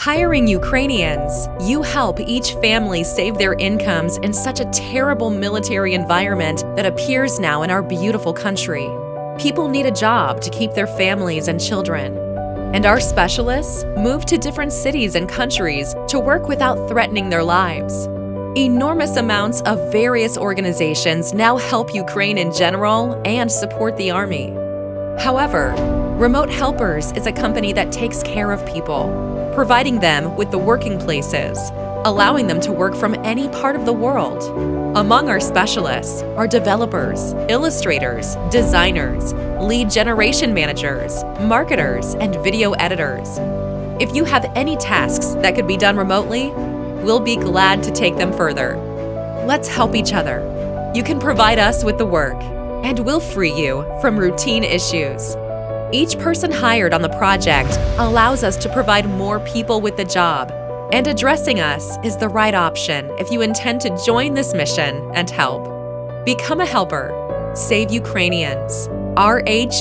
Hiring Ukrainians, you help each family save their incomes in such a terrible military environment that appears now in our beautiful country. People need a job to keep their families and children. And our specialists move to different cities and countries to work without threatening their lives. Enormous amounts of various organizations now help Ukraine in general and support the Army. However, Remote Helpers is a company that takes care of people, providing them with the working places, allowing them to work from any part of the world. Among our specialists are developers, illustrators, designers, lead generation managers, marketers, and video editors. If you have any tasks that could be done remotely, we'll be glad to take them further. Let's help each other. You can provide us with the work, and we'll free you from routine issues. Each person hired on the project allows us to provide more people with the job, and addressing us is the right option if you intend to join this mission and help. Become a helper. Save Ukrainians. rh-s.com